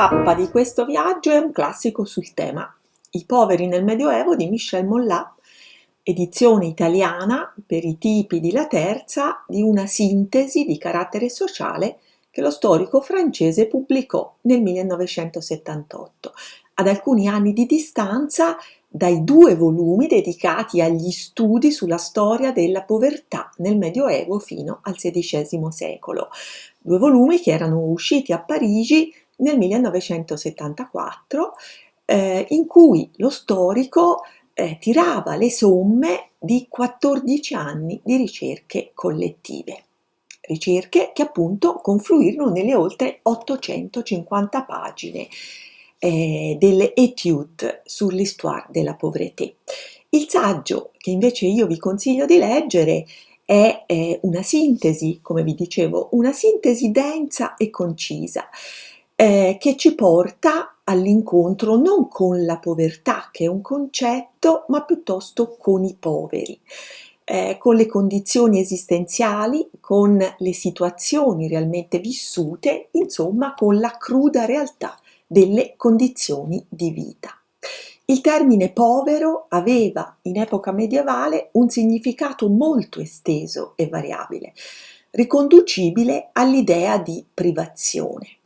tappa di questo viaggio è un classico sul tema. I poveri nel Medioevo di Michel Mollat, edizione italiana per i tipi di La Terza di una sintesi di carattere sociale che lo storico francese pubblicò nel 1978, ad alcuni anni di distanza dai due volumi dedicati agli studi sulla storia della povertà nel Medioevo fino al XVI secolo, due volumi che erano usciti a Parigi nel 1974, eh, in cui lo storico eh, tirava le somme di 14 anni di ricerche collettive. Ricerche che appunto confluirono nelle oltre 850 pagine eh, delle études sull'histoire della pauvreté. Il saggio che invece io vi consiglio di leggere è eh, una sintesi, come vi dicevo, una sintesi densa e concisa eh, che ci porta all'incontro non con la povertà, che è un concetto, ma piuttosto con i poveri. Eh, con le condizioni esistenziali, con le situazioni realmente vissute, insomma con la cruda realtà delle condizioni di vita. Il termine povero aveva in epoca medievale un significato molto esteso e variabile, riconducibile all'idea di privazione.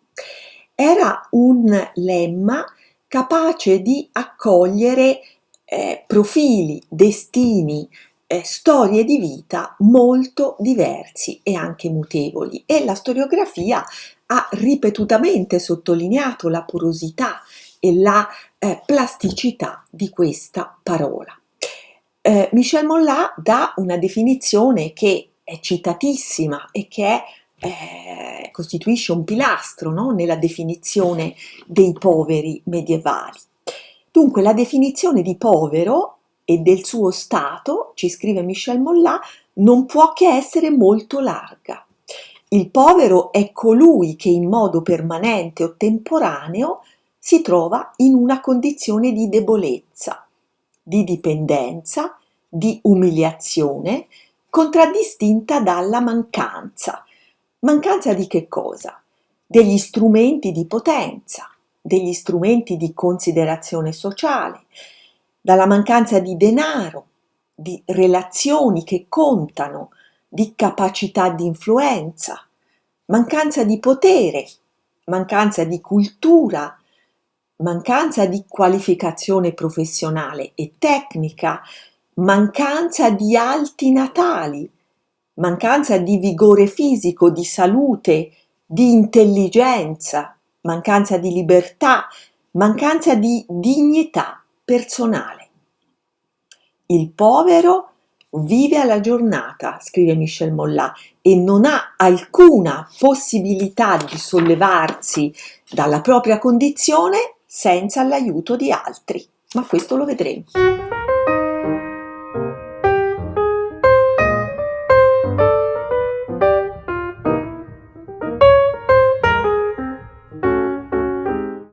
Era un lemma capace di accogliere eh, profili, destini, eh, storie di vita molto diversi e anche mutevoli e la storiografia ha ripetutamente sottolineato la porosità e la eh, plasticità di questa parola. Eh, Michel Mollat dà una definizione che è citatissima e che è eh, costituisce un pilastro no? nella definizione dei poveri medievali. Dunque la definizione di povero e del suo stato, ci scrive Michel Mollat, non può che essere molto larga. Il povero è colui che in modo permanente o temporaneo si trova in una condizione di debolezza, di dipendenza, di umiliazione, contraddistinta dalla mancanza, Mancanza di che cosa? Degli strumenti di potenza, degli strumenti di considerazione sociale, dalla mancanza di denaro, di relazioni che contano, di capacità di influenza, mancanza di potere, mancanza di cultura, mancanza di qualificazione professionale e tecnica, mancanza di alti natali, mancanza di vigore fisico, di salute, di intelligenza, mancanza di libertà, mancanza di dignità personale. Il povero vive alla giornata, scrive Michel Mollat, e non ha alcuna possibilità di sollevarsi dalla propria condizione senza l'aiuto di altri. Ma questo lo vedremo.